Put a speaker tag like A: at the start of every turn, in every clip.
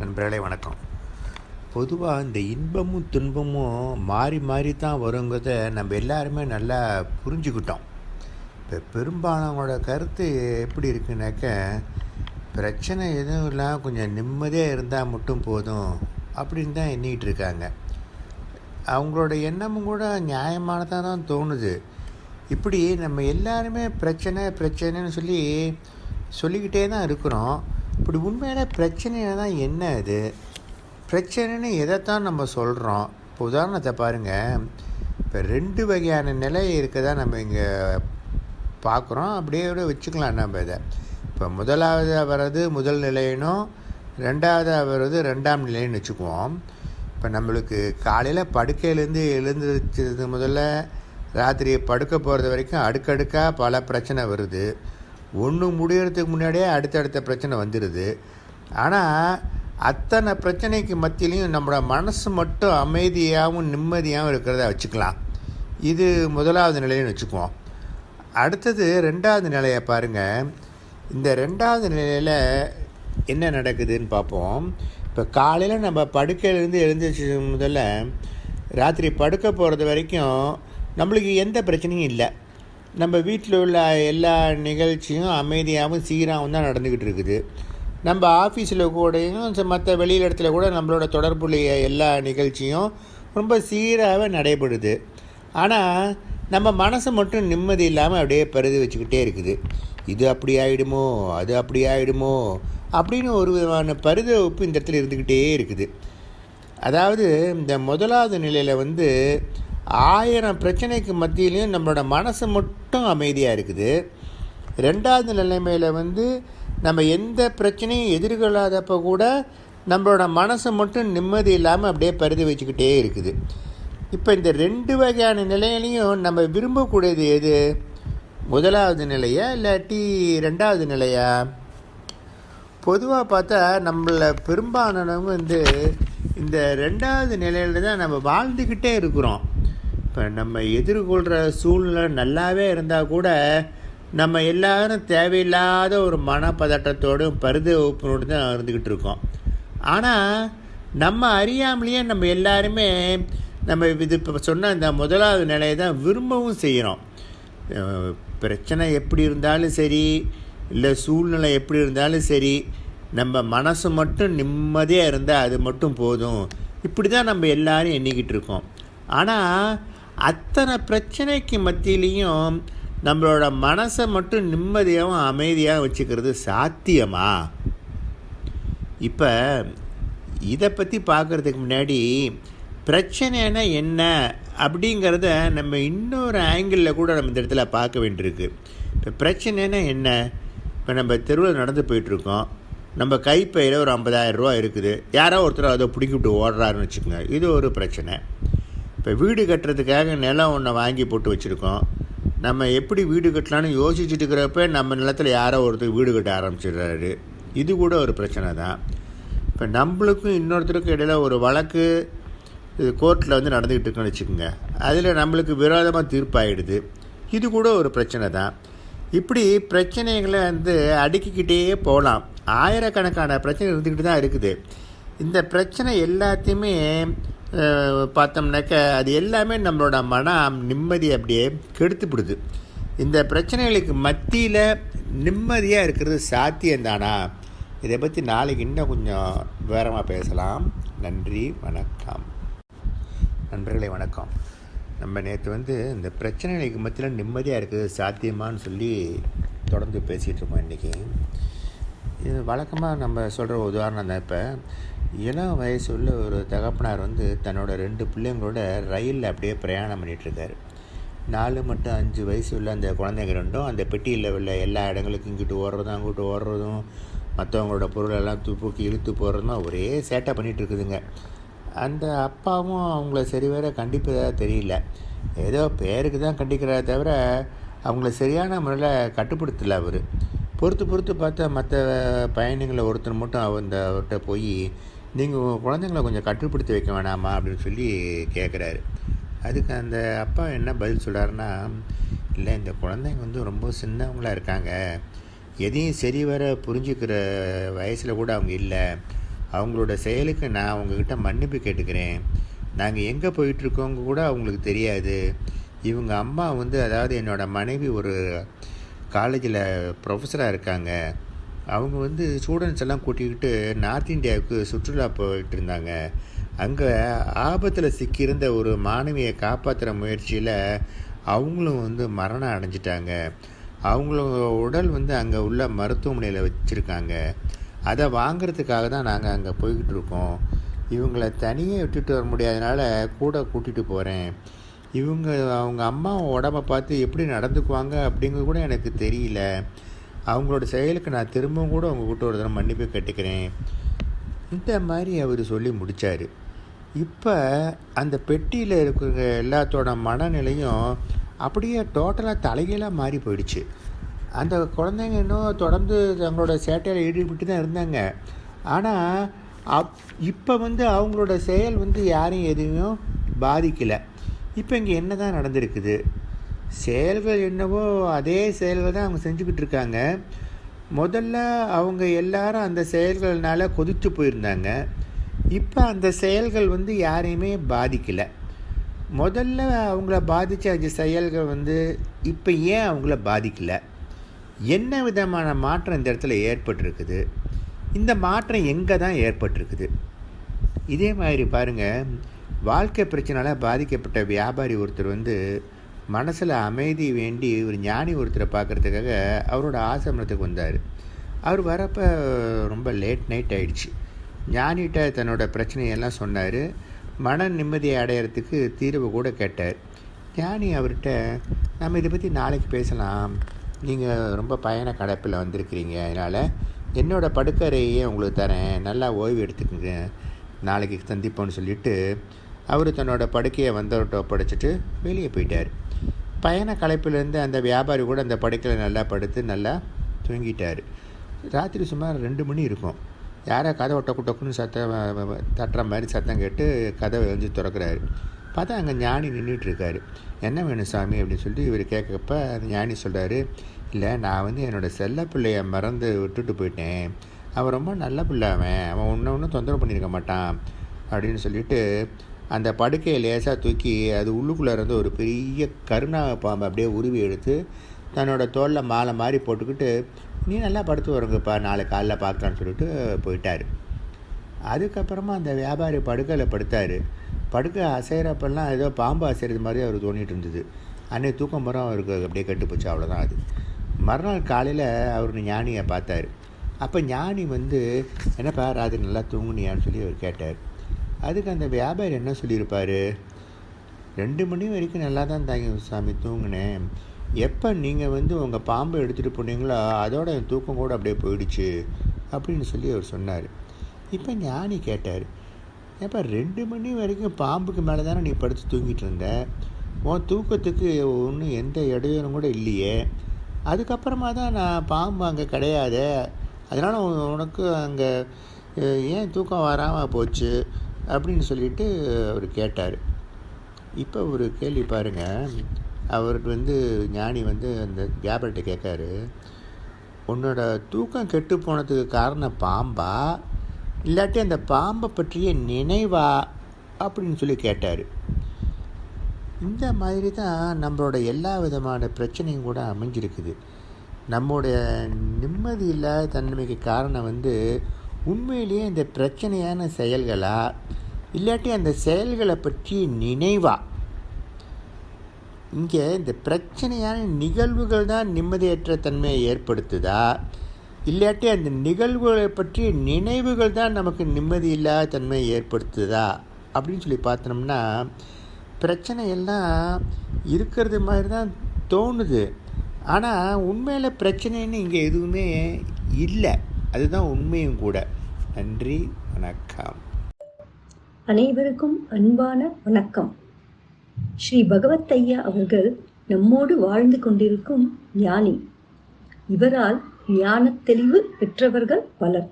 A: நண்பர்களே வணக்கம். பொதுவாக இந்த இன்பமும் துன்பமும் மாறி மாறி தான் வருங்கிறத நம்ம எல்லாருமே நல்லா புரிஞ்சுக்கிட்டோம். இப்போ பெரும்பாலானோட கருத்து எப்படி இருக்குனாக்க பிரச்சனை எதுவும் இல்லாமல் கொஞ்சம் நிம்மதியாக இருந்தால் மட்டும் போதும் அப்படின்னு தான் எண்ணிக்கிட்டு இருக்காங்க. அவங்களோட எண்ணமும் கூட நியாயமானதாக தான் தோணுது. இப்படி நம்ம எல்லாருமே பிரச்சனை பிரச்சனைன்னு சொல்லி சொல்லிக்கிட்டே தான் இருக்கிறோம். இப்படி உண்மையான பிரச்சனைனா தான் என்ன அது பிரச்சனைன்னு எதைத்தான் நம்ம சொல்கிறோம் இப்போ உதாரணத்தை பாருங்கள் இப்போ ரெண்டு வகையான நிலை இருக்கதா நம்ம இங்கே பார்க்குறோம் அப்படியே விட வச்சுக்கலாம் நம்ம இதை. இப்போ முதலாவது வர்றது முதல் நிலையினும் ரெண்டாவது வர்றது ரெண்டாம் நிலைன்னு வச்சுக்குவோம். இப்போ நம்மளுக்கு காலையில் படுக்கையிலேருந்து எழுந்திரிச்சது முதல்ல ராத்திரி படுக்க போகிறது வரைக்கும் அடுக்கடுக்காக பல பிரச்சனை வருது. ஒன்று முடியறதுக்கு முன்னாடியே அடுத்தடுத்த பிரச்சனை வந்துடுது ஆனால் அத்தனை பிரச்சனைக்கு மத்தியிலையும் நம்மளோட மனசு மட்டும் அமைதியாகவும் நிம்மதியாகவும் இருக்கிறத வச்சுக்கலாம். இது முதலாவது நிலைன்னு வச்சுக்குவோம். அடுத்தது ரெண்டாவது நிலையை பாருங்கள் இந்த ரெண்டாவது நிலையில் என்ன நடக்குதுன்னு பார்ப்போம். இப்போ காலையில் நம்ம படுக்கையிலேருந்து எழுந்திரிச்சு முதல்ல ராத்திரி படுக்க போகிறது வரைக்கும் நம்மளுக்கு எந்த பிரச்சனையும் இல்லை. நம்ம வீட்டில் உள்ள எல்லா நிகழ்ச்சியும் அமைதியாகவும் சீராகவும் தான் நடந்துக்கிட்டு இருக்குது. நம்ம ஆஃபீஸில் கூடயும் மற்ற வெளியில் இடத்துல கூட நம்மளோட தொடர்புடைய எல்லா நிகழ்ச்சியும் ரொம்ப சீராகவே நடைபெறுது. ஆனால் நம்ம மனசு மட்டும் நிம்மதி இல்லாமல் அப்படியே பருதி வச்சுக்கிட்டே இருக்குது. இது அப்படி ஆகிடுமோ அது அப்படி ஆகிடுமோ அப்படின்னு ஒரு விதமான பரிதவிப்பு இந்த இடத்துல இருந்துக்கிட்டே இருக்குது. அதாவது இந்த முதலாவது நிலையில் வந்து ஆயிரம் பிரச்சனைக்கு மத்தியிலையும் நம்மளோட மனசு மட்டும் அமைதியாக இருக்குது. ரெண்டாவது நிலைமையில் வந்து நம்ம எந்த பிரச்சனையும் எதிர்கொள்ளாதப்போ கூட நம்மளோட மனசு மட்டும் நிம்மதி இல்லாமல் அப்படியே பருதி வச்சுக்கிட்டே இருக்குது. இப்போ இந்த ரெண்டு வகையான நிலையிலையும் நம்ம விரும்பக்கூடியது எது? முதலாவது நிலையா இல்லாட்டி ரெண்டாவது நிலையா? பொதுவாக பார்த்தா நம்மள பெரும்பாலானவங்க வந்து இந்த ரெண்டாவது நிலையில் தான் நம்ம வாழ்ந்துக்கிட்டே இருக்கிறோம். இப்போ நம்ம எதிர்கொள்கிற சூழ்நிலை நல்லாவே இருந்தால் கூட நம்ம எல்லாரும் தேவையில்லாத ஒரு மனப்பதட்டத்தோடும் பருத வகுப்பினோடு தான் இருந்துக்கிட்டு இருக்கோம். ஆனால் நம்ம அறியாமலேயே நம்ம எல்லாருமே நம்ம இது இப்போ சொன்ன இந்த முதலாவது நிலையை தான் விரும்பவும் செய்கிறோம். பிரச்சனை எப்படி இருந்தாலும் சரி இல்லை சூழ்நிலை எப்படி இருந்தாலும் சரி நம்ம மனசு மட்டும் நிம்மதியாக இருந்தால் அது மட்டும் போதும். இப்படி தான் நம்ம எல்லாரும் எண்ணிக்கிட்டு இருக்கோம். ஆனால் அத்தனை பிரச்சனைக்கு மத்தியிலையும் நம்மளோட மனசை மட்டும் நிம்மதியாகவும் அமைதியாகவும் வச்சுக்கிறது சாத்தியமா? இப்போ இதை பற்றி பார்க்குறதுக்கு முன்னாடி பிரச்சனைனா என்ன அப்படிங்கிறத நம்ம இன்னொரு ஆங்கிளில் கூட நம்ம இந்த இடத்துல பார்க்க வேண்டியிருக்கு. இப்போ பிரச்சனைனா என்ன? இப்போ நம்ம தெருவில் நடந்து போயிட்டுருக்கோம். நம்ம கைப்பையில் ஒரு ஐம்பதாயிரம் ரூபா இருக்குது. யாரோ ஒருத்தர் அதை பிடிக்கிட்டு ஓடுறாருன்னு வச்சுக்கோங்க. இது ஒரு பிரச்சனை. இப்போ வீடு கட்டுறதுக்காக நிலம் ஒன்றை வாங்கி போட்டு வச்சுருக்கோம். நம்ம எப்படி வீடு கட்டலான்னு யோசிச்சுட்டு இருக்கிறப்ப நம்ம நிலத்தில் யாரோ ஒருத்தர் வீடு கட்ட ஆரம்பிச்சிடுறாரு. இது கூட ஒரு பிரச்சனை தான். இப்போ நம்மளுக்கும் இன்னொருத்தருக்கும் இடையில ஒரு வழக்கு இது கோர்ட்டில் வந்து நடந்துக்கிட்டு இருக்குன்னு வச்சுக்கோங்க. அதில் நம்மளுக்கு விரோதமாக தீர்ப்பாயிடுது. இது கூட ஒரு பிரச்சனை தான். இப்படி பிரச்சனைகளை வந்து அடுக்கிக்கிட்டே போகலாம். ஆயிரக்கணக்கான பிரச்சனை இருந்துக்கிட்டு தான் இருக்குது. இந்த பிரச்சனை எல்லாத்தையுமே பார்த்தோம்னாக்க அது எல்லாமே நம்மளோட மன நிம்மதி அப்படியே கெடுத்துப்பிடுது இந்த பிரச்சனைகளுக்கு மத்தியில் நிம்மதியாக இருக்கிறது சாத்தியம்தானா? இதை பற்றி நாளைக்கு இன்னும் கொஞ்சம் விவரமாக பேசலாம். நன்றி வணக்கம். நண்பர்களே வணக்கம். நம்ம நேற்று வந்து இந்த பிரச்சனைகளுக்கு மத்தியில் நிம்மதியாக இருக்குது சாத்தியமானு சொல்லி தொடர்ந்து பேசிகிட்டு இருக்கோம் இன்றைக்கி இது வழக்கமாக நம்ம சொல்கிற உதாரணம் தான் இப்போ. இளம் வயசு உள்ள ஒரு தகப்பனார் வந்து தன்னோட ரெண்டு பிள்ளைங்களோட ரயிலில் அப்படியே பிரயாணம் பண்ணிகிட்ருக்காரு நாலு மட்டும் அஞ்சு வயசு உள்ள அந்த குழந்தைங்க ரெண்டும் அந்த பெட்டியில் உள்ள எல்லா இடங்களுக்கும் இங்கிட்டு ஓடுறதும் அங்கிட்டு ஓடுறதும் மற்றவங்களோட பொருளெல்லாம் தூக்கி இழுத்து போடுறதும் ஒரே சேட்டை பண்ணிகிட்டு இருக்குதுங்க அந்த அப்பாவும் அவங்கள சரி வேற கண்டிப்பதாக தெரியல. ஏதோ பேருக்கு தான் கண்டிக்கிறத தவிர அவங்கள சரியான முறையில் கட்டுப்படுத்தலை அவர். பொறுத்து பொறுத்து பார்த்தா மற்ற பயணிகளை ஒருத்தர் மட்டும் அந்த அவர்கிட்ட போய் நீங்கள் உங்கள் குழந்தைங்கள கொஞ்சம் கட்டுப்படுத்தி வைக்க வேணாமா அப்படின்னு சொல்லி கேட்குறாரு அதுக்கு அந்த அப்பா என்ன பதில் சொல்கிறாருன்னா இல்லை இந்த குழந்தைங்க வந்து ரொம்ப சின்னவங்களாக இருக்காங்க. எதையும் சரி வர புரிஞ்சுக்கிற வயசில் கூட அவங்க இல்லை. அவங்களோட செயலுக்கு நான் அவங்கக்கிட்ட மன்னிப்பு கேட்டுக்கிறேன். நாங்கள் எங்கே போயிட்டுருக்கோங்க கூட அவங்களுக்கு தெரியாது. இவங்க அம்மா வந்து அதாவது என்னோடய மனைவி ஒரு காலேஜில் ப்ரொஃபஸராக இருக்காங்க. அவங்க வந்து ஸ்டூடெண்ட்ஸ் எல்லாம் கூட்டிக்கிட்டு நார்த் இந்தியாவுக்கு சுற்றுலா போயிட்டு இருந்தாங்க. அங்கே ஆபத்தில் சிக்கியிருந்த ஒரு மாணவியை காப்பாற்றுற முயற்சியில் அவங்களும் வந்து மரணம் அடைஞ்சிட்டாங்க. அவங்களோட உடல் வந்து அங்கே உள்ள மருத்துவமனையில் வச்சுருக்காங்க. அதை வாங்கிறதுக்காக தான் நாங்கள் அங்கே போய்கிட்டு இருக்கோம். இவங்கள தனியே விட்டுட்டு வர முடியாதனால கூட கூட்டிகிட்டு போகிறேன் இவங்க அவங்க அம்மா உடம்ப பார்த்து எப்படி நடந்துக்குவாங்க அப்படிங்கிறது கூட எனக்கு தெரியல. அவங்களோட செயலுக்கு நான் திரும்பவும் கூட உங்ககிட்ட ஒரு தடவை மன்னிப்பு கேட்டுக்கிறேன். இந்த மாதிரி அவர் சொல்லி முடித்தார் இப்போ அந்த பெட்டியில் இருக்கிற எல்லாத்தோட மனநிலையும் அப்படியே டோட்டலாக தலைகீழாக மாறி போயிடுச்சு. அந்த குழந்தைங்க இன்னும் தொடர்ந்து தங்களோட சேட்டையில் ஈடுபட்டு தான் இருந்தாங்க. ஆனால் அப் இப்போ வந்து அவங்களோட செயல் வந்து யாரையும் எதுவும் பாதிக்கலை. இப்போ இங்கே என்ன தான் நடந்திருக்குது? செயல்கள் என்னவோ அதே செயல்கள் தான் அவங்க செஞ்சுக்கிட்டு இருக்காங்க. முதல்ல அவங்க எல்லாரும் அந்த செயல்கள்னால கொதித்து போயிருந்தாங்க. இப்போ அந்த செயல்கள் வந்து யாரையுமே பாதிக்கலை. முதல்ல அவங்கள பாதித்த அந்த செயல்கள் வந்து இப்போ ஏன் அவங்கள பாதிக்கலை? என்ன விதமான மாற்றம் இந்த இடத்துல ஏற்பட்டிருக்குது? இந்த மாற்றம் எங்கே தான் ஏற்பட்டிருக்குது? இதே மாதிரி பாருங்கள் வாழ்க்கை பிரச்சனையால் பாதிக்கப்பட்ட வியாபாரி ஒருத்தர் வந்து மனசில் அமைதி வேண்டி ஒரு ஞானி ஒருத்தரை பார்க்குறதுக்காக அவரோட ஆசிரமத்துக்கு வந்தார். அவர் வரப்போ ரொம்ப லேட் நைட் ஆயிடுச்சு. ஞானிகிட்ட தன்னோட பிரச்சனையெல்லாம் சொன்னார். மன நிம்மதியை அடையிறதுக்கு தீர்வு கூட கேட்டார். ஞானி அவர்கிட்ட நம்ம இதை பற்றி நாளைக்கு பேசலாம். நீங்கள் ரொம்ப பயண கடப்பில் வந்திருக்கிறீங்க. அதனால் என்னோடய படுக்கறையே உங்களுக்கு தரேன். நல்லா ஓய்வு எடுத்துக்கோங்க. நாளைக்கு சந்திப்போம்னு சொல்லிவிட்டு அவர் தன்னோட படுக்கையை வந்தவர்கிட்ட ஒப்படைச்சிட்டு வெளியே போயிட்டார். பயண கலைப்பிலேருந்து அந்த வியாபாரி கூட அந்த படுக்கையில் நல்லா படுத்து நல்லா தூங்கிட்டார். ராத்திரி சுமார் ரெண்டு மணி இருக்கும். யாரோ கதை டொக்கு டொக்குன்னு சத்தம் தட்டுற மாதிரி சத்தம் கேட்டு கதவை வந்து திறக்கிறாரு. பார்த்தா அங்கே ஞானி நின்றுட்டுருக்காரு என்ன வேணும் சாமி? அப்படின்னு சொல்லிட்டு இவர் கேட்கப்ப அந்த ஞானி சொல்கிறாரு இல்லை நான் வந்து என்னோடய செல்ல பிள்ளைய மறந்து விட்டுட்டு போயிட்டேன். அவன் ரொம்ப நல்ல பிள்ளை அவன். அவன் ஒன்று ஒன்றும் தொந்தரவு பண்ணியிருக்க மாட்டான். அப்படின்னு சொல்லிட்டு அந்த படுக்கையை லேசாக தூக்கி அது உள்ளுக்குள்ளே இருந்து ஒரு பெரிய கருணாக பாம்பை அப்படியே உருவி எடுத்து தன்னோட தோளில் மாலை மாதிரி போட்டுக்கிட்டு நீ நல்லா படுத்து வருங்கப்பா நாளை காலைல பார்க்கலான்னு சொல்லிட்டு போயிட்டார். அதுக்கப்புறமா அந்த வியாபாரி படுக்கையில் படுத்தார். படுக்கை அசைகிறப்பெல்லாம் ஏதோ பாம்பு அசைகிறது மாதிரி அவர் தோணிட்டு இருந்தது. அன்னைக்கு தூக்கம் மரம் அவருக்கு அப்படியே கட்டுப்போச்சு அவ்வளோதான் அது. மறுநாள் காலையில் அவர் ஞானியை பார்த்தார். அப்போ ஞானி வந்து என்னப்பா ராத்திரி நல்லா தூங்குனியான்னு சொல்லி அவர் கேட்டார். அதுக்கு அந்த வியாபாரி என்ன சொல்லியிருப்பார்? ரெண்டு மணி வரைக்கும் நல்லா தான் தாங்க சாமி தூங்கினேன். எப்போ நீங்கள் வந்து உங்கள் பாம்பை எடுத்துகிட்டு போனீங்களோ அதோட என் தூக்கம் கூட அப்படியே போயிடுச்சு அப்படின்னு சொல்லி அவர் சொன்னார். இப்போ ஞானி கேட்டார் ஏப்பா ரெண்டு மணி வரைக்கும் பாம்புக்கு மேலே தானே நீ படுத்து தூங்கிட்டு இருந்த? உன் தூக்கத்துக்கு ஒன்றும் எந்த இடையூறும் கூட இல்லையே. அதுக்கப்புறமா தான் நான் பாம்பு அங்கே கிடையாது. அதனால் உனக்கு அங்கே ஏன் தூக்கம் வராமல் போச்சு? அப்படின்னு சொல்லிட்டு அவர் கேட்டார். இப்போ ஒரு கேள்வி பாருங்கள் அவருக்கு வந்து ஞானி வந்து அந்த வியாபாரிட்ட கேட்காரு. உன்னோட தூக்கம் கெட்டு போனதுக்கு காரணம் பாம்பா? இல்லாட்டி அந்த பாம்பை பற்றிய நினைவா? அப்படின்னு சொல்லி கேட்டார். இந்த மாதிரி தான் நம்மளோட எல்லா விதமான பிரச்சனையும் கூட அமைஞ்சிருக்குது. நம்முடைய நிம்மதி இல்லாத தன்மைக்கு காரணம் வந்து உண்மையிலேயே இந்த பிரச்சனையான செயல்களா? இல்லாட்டி அந்த செயல்களை பற்றி நினைவா? இங்கே இந்த பிரச்சனையான நிகழ்வுகள் தான் நிம்மதியற்ற தன்மையை ஏற்படுத்துதா? இல்லாட்டி அந்த நிகழ்வுகளை பற்றிய நினைவுகள் தான் நமக்கு நிம்மதி இல்லாத தன்மையை ஏற்படுத்துதா? அப்படின்னு சொல்லி பார்த்தோம்னா பிரச்சனை எல்லாம் இருக்கிறது மாதிரி தான் தோணுது. ஆனால் உண்மையில் பிரச்சனைன்னு இங்கே எதுவுமே இல்லை. அதுதான் உண்மையும் கூட. நன்றி வணக்கம்.
B: அனைவருக்கும் அன்பான வணக்கம். ஸ்ரீ பகவத் ஐயா அவர்கள் நம்மோடு வாழ்ந்து கொண்டிருக்கும் ஞானி. இவரால் ஞான தெளிவு பெற்றவர்கள் பலர்.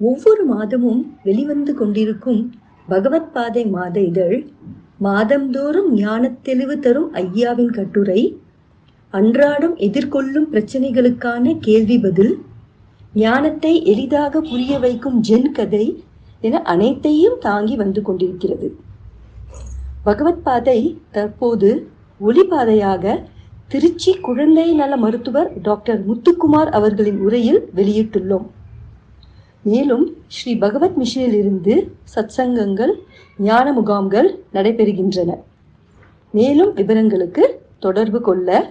B: ஒவ்வொரு மாதமும் வெளிவந்து கொண்டிருக்கும் பகவத் பாதை மாத இதழ் மாதந்தோறும் ஞானத் தெளிவு தரும் ஐயாவின் கட்டுரை அன்றாடம் எதிர்கொள்ளும் பிரச்சனைகளுக்கான கேள்வி பதில் ஞானத்தை எளிதாக புரிய வைக்கும் ஜென் கதை என அனைத்தையும் தாங்கி வந்து கொண்டிருக்கிறது. பகவத் பாதை தற்போது ஒளிபாதையாக திருச்சி குழந்தை நல மருத்துவர் டாக்டர் முத்துக்குமார் அவர்களின் உரையில் வெளியிட்டுள்ளோம். மேலும் ஸ்ரீ பகவத் மிஷனிலிருந்து சத்சங்கங்கள் ஞான முகாம்கள் நடைபெறுகின்றன. மேலும் விவரங்களுக்கு தொடர்பு கொள்ள